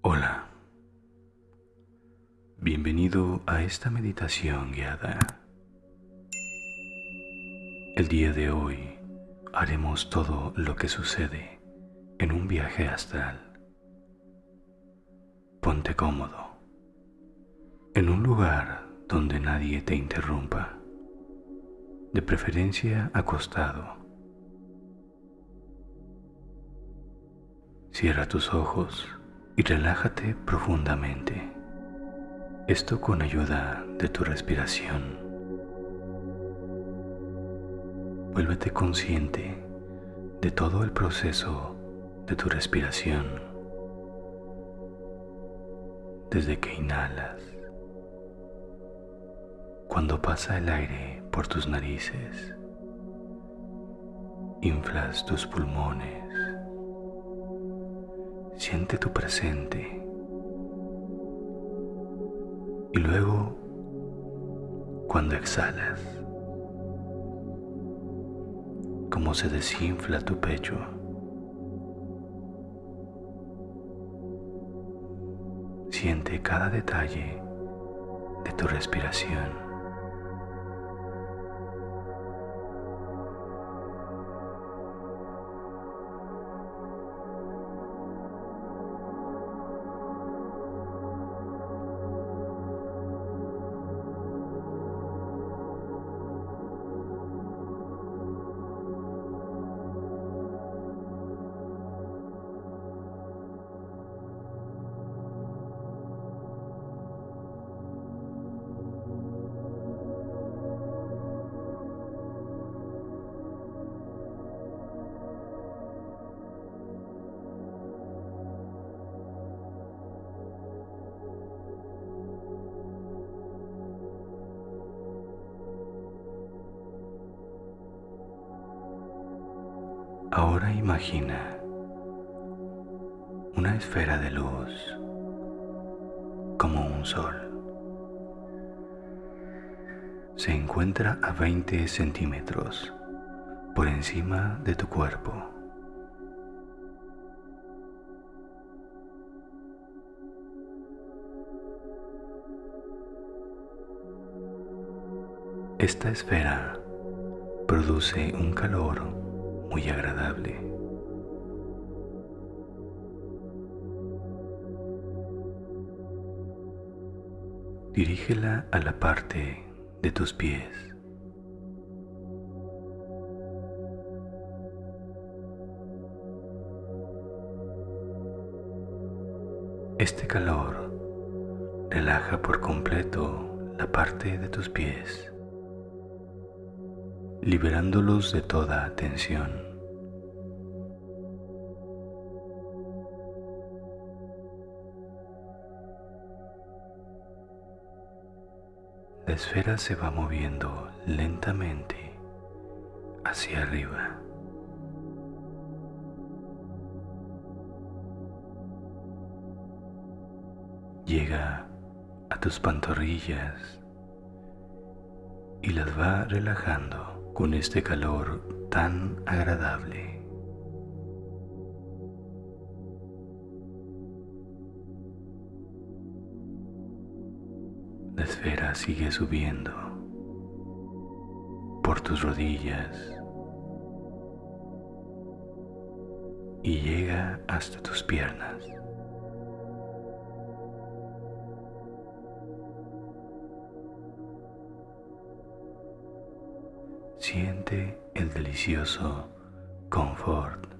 Hola, bienvenido a esta meditación guiada. El día de hoy haremos todo lo que sucede en un viaje astral. Ponte cómodo, en un lugar donde nadie te interrumpa, de preferencia acostado. Cierra tus ojos y relájate profundamente. Esto con ayuda de tu respiración. Vuélvete consciente de todo el proceso de tu respiración. Desde que inhalas, cuando pasa el aire por tus narices, inflas tus pulmones, siente tu presente y luego cuando exhalas, cómo se desinfla tu pecho. Siente cada detalle de tu respiración. Ahora imagina una esfera de luz como un sol. Se encuentra a 20 centímetros por encima de tu cuerpo. Esta esfera produce un calor muy agradable. Dirígela a la parte de tus pies. Este calor relaja por completo la parte de tus pies liberándolos de toda tensión. La esfera se va moviendo lentamente hacia arriba. Llega a tus pantorrillas y las va relajando con este calor tan agradable. La esfera sigue subiendo por tus rodillas y llega hasta tus piernas. El delicioso confort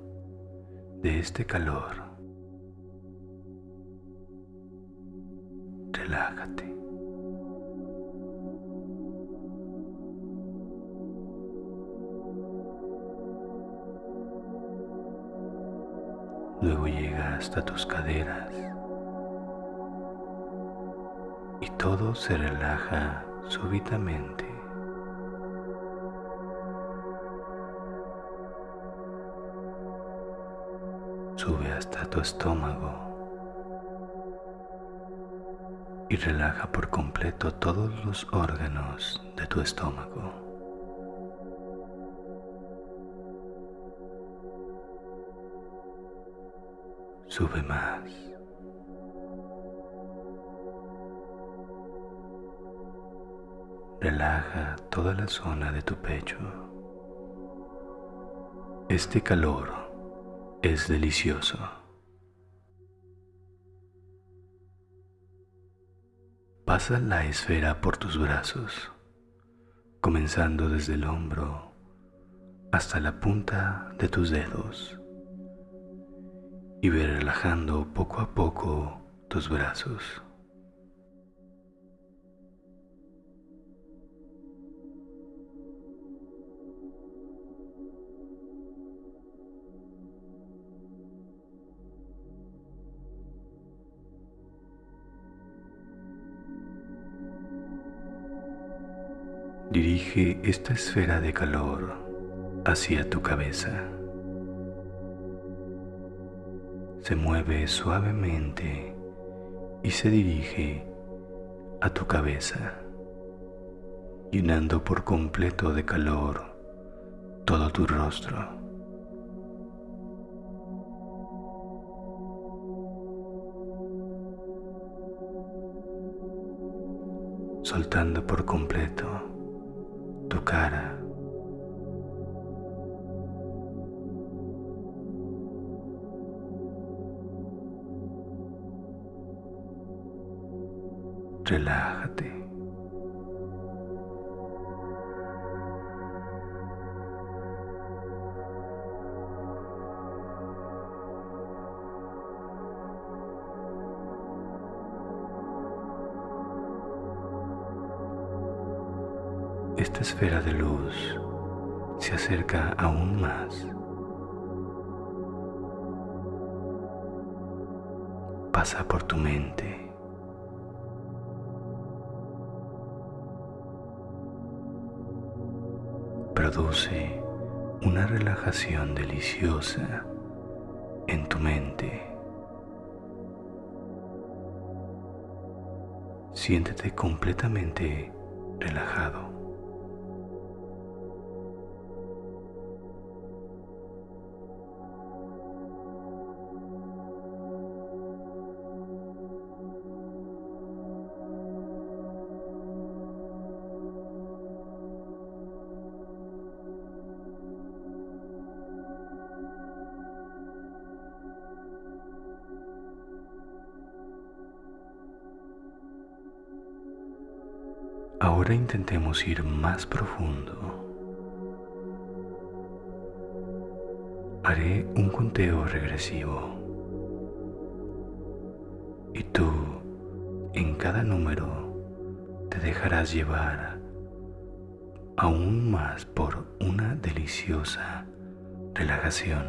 de este calor. Relájate. Luego llega hasta tus caderas y todo se relaja súbitamente. tu estómago y relaja por completo todos los órganos de tu estómago. Sube más. Relaja toda la zona de tu pecho. Este calor es delicioso. Pasa la esfera por tus brazos, comenzando desde el hombro hasta la punta de tus dedos y ve relajando poco a poco tus brazos. Dirige esta esfera de calor hacia tu cabeza. Se mueve suavemente y se dirige a tu cabeza, llenando por completo de calor todo tu rostro. soltando por completo tu cara. Relájate. Esfera de luz se acerca aún más. Pasa por tu mente. Produce una relajación deliciosa en tu mente. Siéntete completamente relajado. Ahora intentemos ir más profundo. Haré un conteo regresivo. Y tú, en cada número, te dejarás llevar aún más por una deliciosa relajación,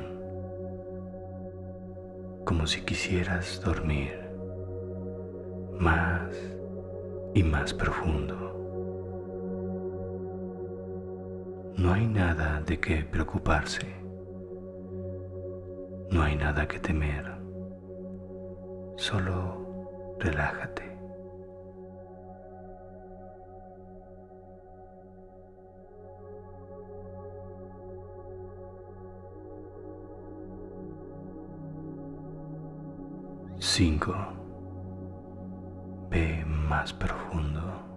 como si quisieras dormir más y más profundo. No hay nada de qué preocuparse. No hay nada que temer. Solo relájate. Cinco. Ve más profundo.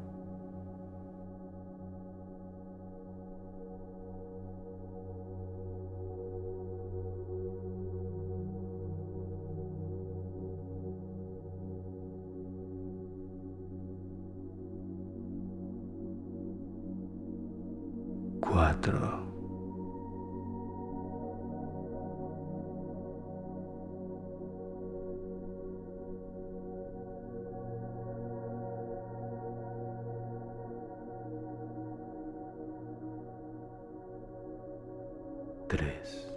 Tres.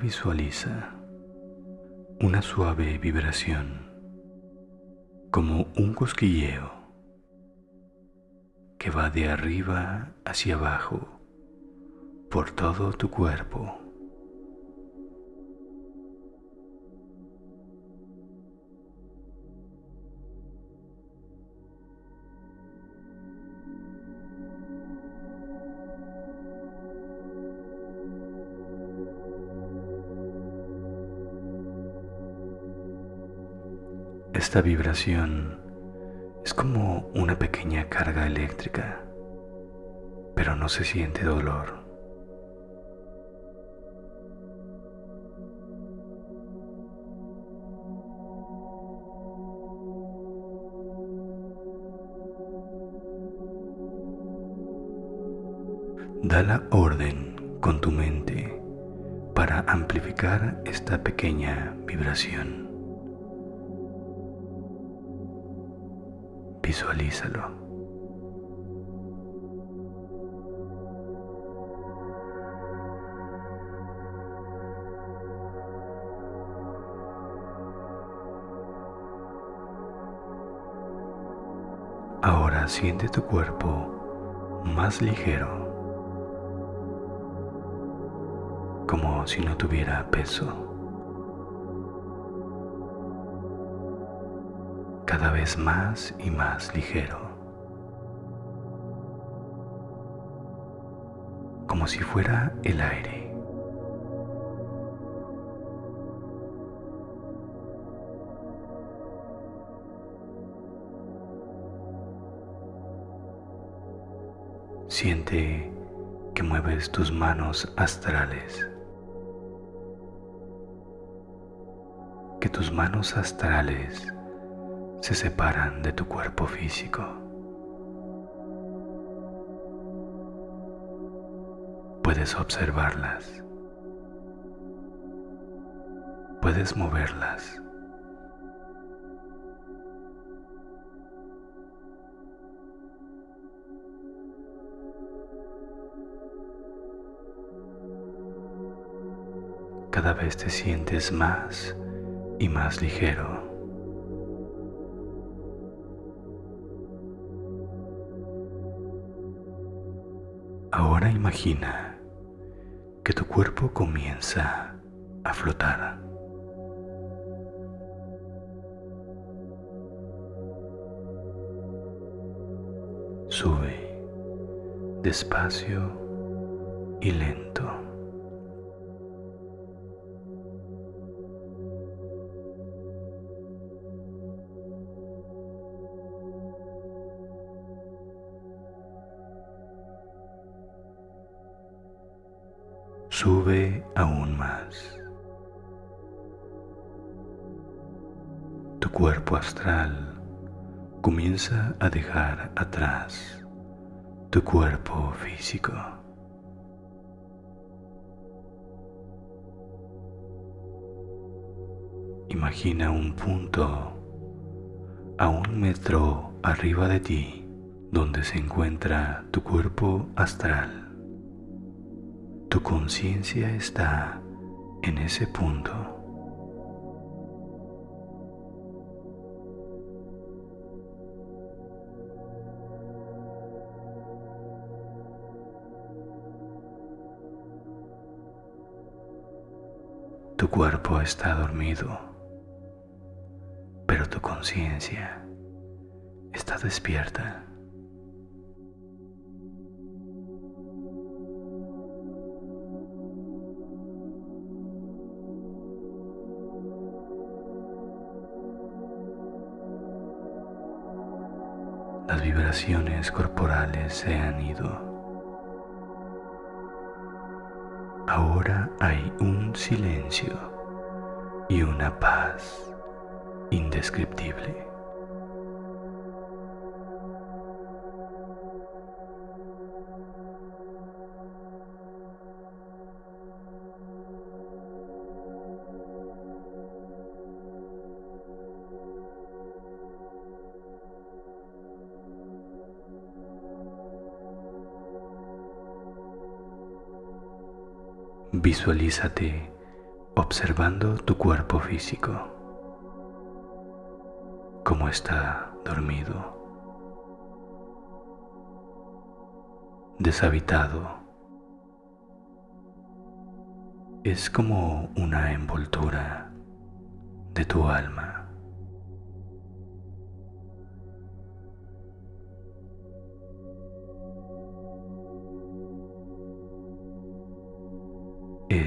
Visualiza una suave vibración como un cosquilleo que va de arriba hacia abajo por todo tu cuerpo. Esta vibración es como una pequeña carga eléctrica, pero no se siente dolor. Da la orden con tu mente para amplificar esta pequeña vibración. Visualízalo. Ahora siente tu cuerpo más ligero, como si no tuviera peso. Cada vez más y más ligero, como si fuera el aire. Siente que mueves tus manos astrales, que tus manos astrales se separan de tu cuerpo físico. Puedes observarlas. Puedes moverlas. Cada vez te sientes más y más ligero. Imagina que tu cuerpo comienza a flotar. Sube despacio y lento. Astral comienza a dejar atrás tu cuerpo físico. Imagina un punto a un metro arriba de ti donde se encuentra tu cuerpo astral. Tu conciencia está en ese punto. Tu cuerpo está dormido, pero tu conciencia está despierta. las vibraciones corporales se han ido. Ahora hay un silencio y una paz indescriptible. Visualízate observando tu cuerpo físico, cómo está dormido, deshabitado. Es como una envoltura de tu alma.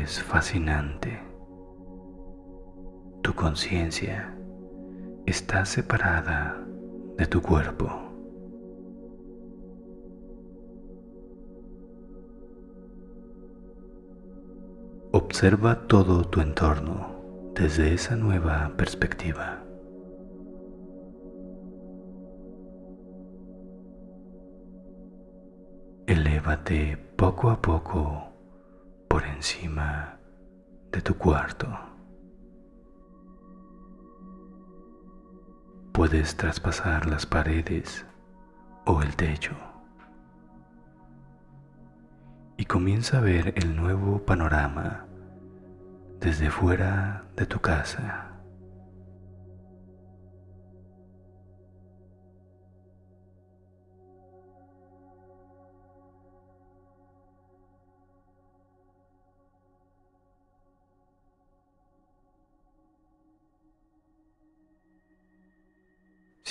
Es fascinante. Tu conciencia está separada de tu cuerpo. Observa todo tu entorno desde esa nueva perspectiva. Elévate poco a poco por encima de tu cuarto. Puedes traspasar las paredes o el techo y comienza a ver el nuevo panorama desde fuera de tu casa.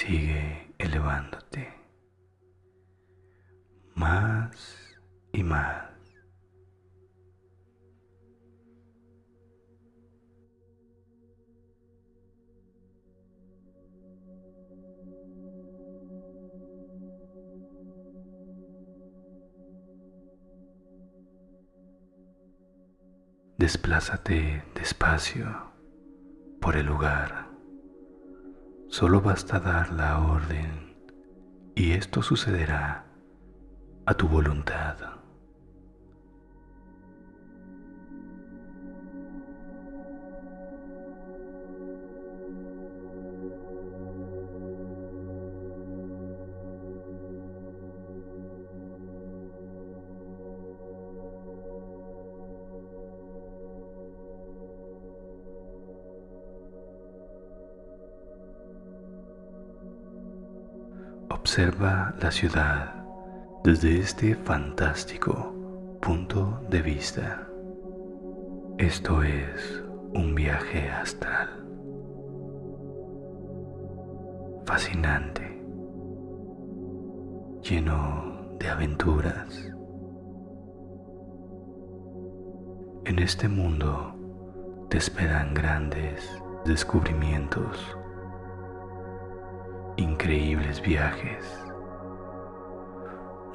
Sigue elevándote más y más. Desplázate despacio por el lugar. Solo basta dar la orden y esto sucederá a tu voluntad. Observa la ciudad desde este fantástico punto de vista. Esto es un viaje astral. Fascinante, lleno de aventuras. En este mundo te esperan grandes descubrimientos increíbles viajes,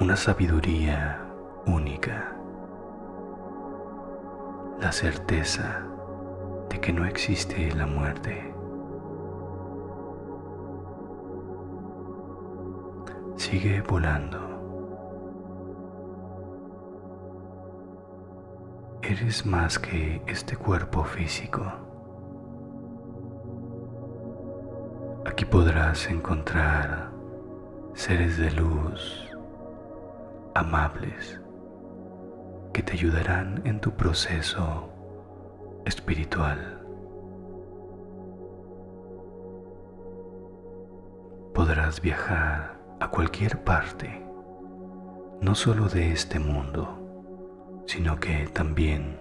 una sabiduría única, la certeza de que no existe la muerte. Sigue volando. Eres más que este cuerpo físico. Podrás encontrar seres de luz amables que te ayudarán en tu proceso espiritual. Podrás viajar a cualquier parte, no solo de este mundo, sino que también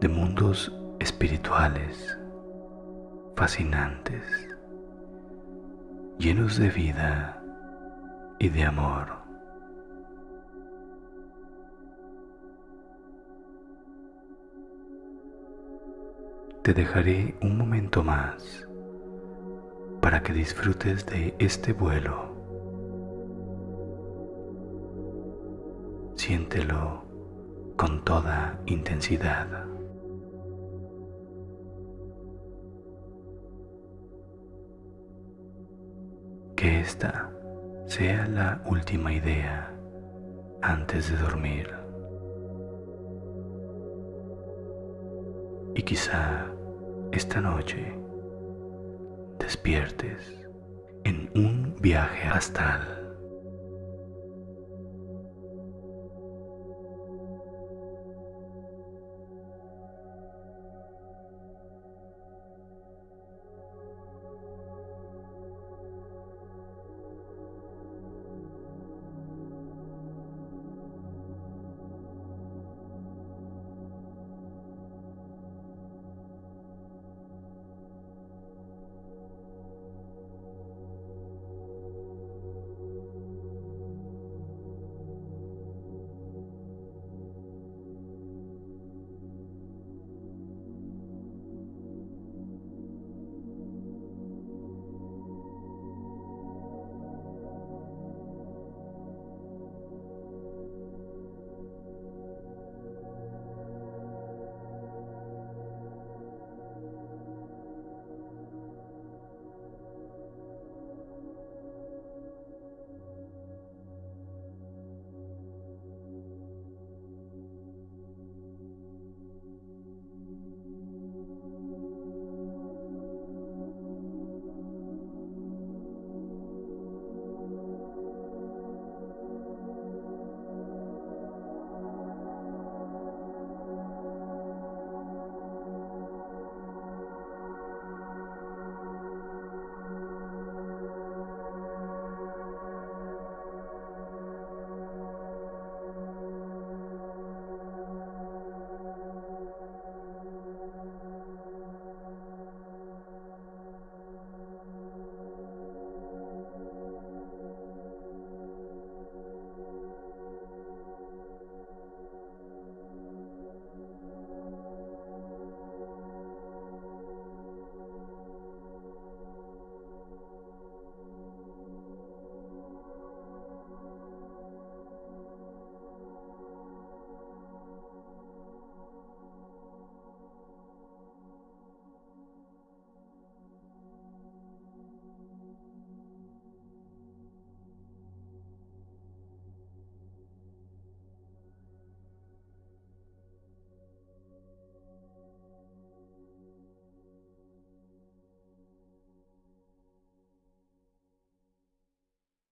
de mundos espirituales fascinantes llenos de vida y de amor. Te dejaré un momento más para que disfrutes de este vuelo. Siéntelo con toda intensidad. Que esta sea la última idea antes de dormir. Y quizá esta noche despiertes en un viaje astral